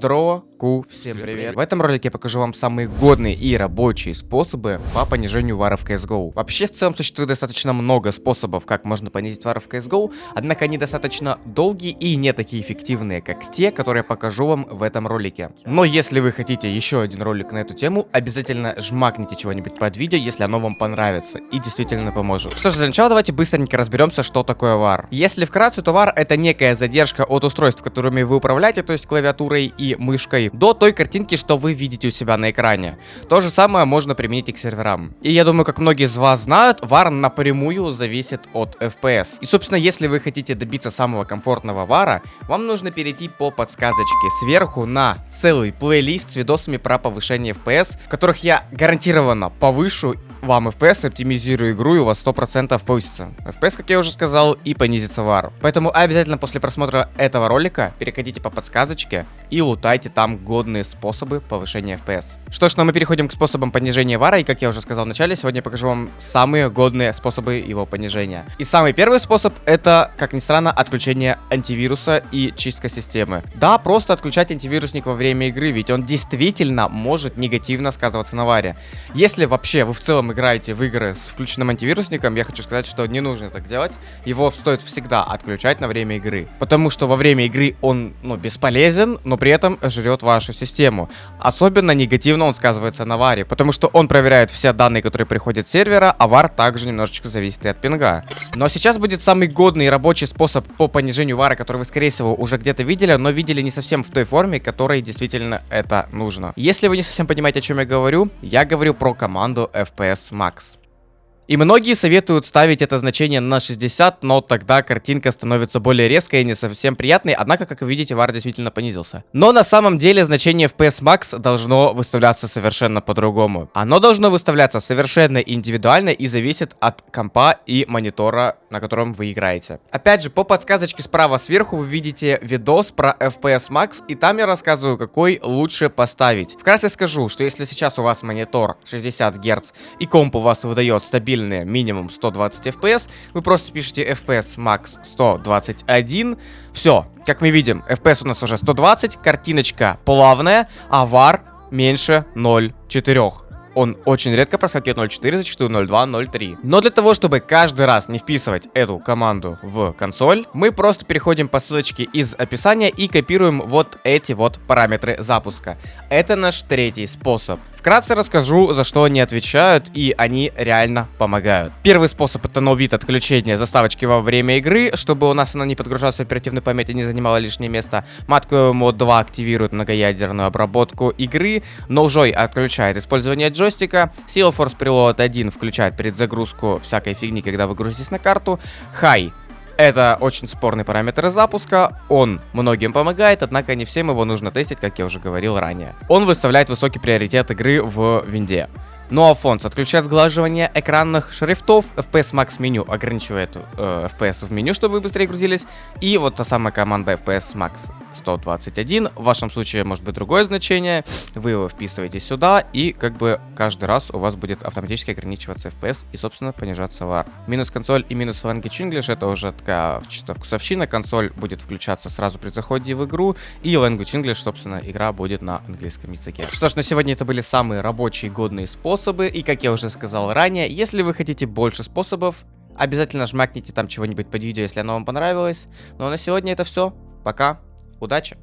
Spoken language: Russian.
Здорово, ку, всем привет. В этом ролике я покажу вам самые годные и рабочие способы по понижению вара в CSGO. Вообще, в целом, существует достаточно много способов, как можно понизить вар в CSGO, однако они достаточно долгие и не такие эффективные, как те, которые я покажу вам в этом ролике. Но если вы хотите еще один ролик на эту тему, обязательно жмакните чего-нибудь под видео, если оно вам понравится и действительно поможет. Что ж, для начала давайте быстренько разберемся, что такое вар. Если вкратце, то вар это некая задержка от устройств, которыми вы управляете, то есть клавиатурой и мышкой, до той картинки, что вы видите у себя на экране. То же самое можно применить и к серверам. И я думаю, как многие из вас знают, вар напрямую зависит от FPS. И, собственно, если вы хотите добиться самого комфортного вара, вам нужно перейти по подсказочке сверху на целый плейлист с видосами про повышение FPS, которых я гарантированно повышу вам FPS, оптимизирую игру, и у вас 100% повысится. FPS, как я уже сказал, и понизится вар. Поэтому обязательно после просмотра этого ролика переходите по подсказочке и лутайте там годные способы повышения FPS. Что ж, ну мы переходим к способам понижения вара, и как я уже сказал в начале, сегодня я покажу вам самые годные способы его понижения. И самый первый способ это, как ни странно, отключение антивируса и чистка системы. Да, просто отключать антивирусник во время игры, ведь он действительно может негативно сказываться на варе. Если вообще вы в целом играете в игры с включенным антивирусником, я хочу сказать, что не нужно так делать. Его стоит всегда отключать на время игры. Потому что во время игры он, ну, бесполезен, но при этом жрет вашу систему. Особенно негативно он сказывается на варе, потому что он проверяет все данные, которые приходят с сервера, а вар также немножечко зависит и от пинга. Но сейчас будет самый годный рабочий способ по понижению вара, который вы, скорее всего, уже где-то видели, но видели не совсем в той форме, которой действительно это нужно. Если вы не совсем понимаете, о чем я говорю, я говорю про команду FPS Max. И многие советуют ставить это значение на 60, но тогда картинка становится более резкой и не совсем приятной, однако, как вы видите, вар действительно понизился. Но на самом деле значение FPS Max должно выставляться совершенно по-другому. Оно должно выставляться совершенно индивидуально и зависит от компа и монитора, на котором вы играете. Опять же, по подсказочке справа сверху вы видите видос про FPS Max, и там я рассказываю, какой лучше поставить. Вкратце скажу, что если сейчас у вас монитор 60 Гц и комп у вас выдает стабильные минимум 120 FPS, вы просто пишете FPS max 121, все, как мы видим, FPS у нас уже 120, картиночка плавная, а VAR меньше 0,4. Он очень редко проскакивает 0.4, зачастую 0.2, 0.3. Но для того, чтобы каждый раз не вписывать эту команду в консоль, мы просто переходим по ссылочке из описания и копируем вот эти вот параметры запуска. Это наш третий способ. Вкратце расскажу, за что они отвечают, и они реально помогают. Первый способ это новит отключения заставочки во время игры, чтобы у нас она не подгружалась в оперативной памяти, не занимала лишнее место. Матку мод 2 активирует многоядерную обработку игры, Nojoy отключает использование джойстика, Seal Force Preload 1 включает перед загрузку всякой фигни, когда вы грузитесь на карту, High это очень спорный параметр запуска, он многим помогает, однако не всем его нужно тестить, как я уже говорил ранее. Он выставляет высокий приоритет игры в винде. Ну а фонд отключает сглаживание экранных шрифтов, FPS Max меню ограничивает э, FPS в меню, чтобы вы быстрее грузились, и вот та самая команда FPS Max 121. В вашем случае может быть другое значение. Вы его вписываете сюда, и как бы каждый раз у вас будет автоматически ограничиваться FPS и, собственно, понижаться VAR. Минус консоль и минус Language English это уже такая чисто вкусовщина. Консоль будет включаться сразу при заходе в игру, и Language English, собственно, игра будет на английском языке. Что ж, на сегодня это были самые рабочие годные способы, и, как я уже сказал ранее, если вы хотите больше способов, обязательно жмакните там чего-нибудь под видео, если оно вам понравилось. Ну а на сегодня это все. Пока. Удачи!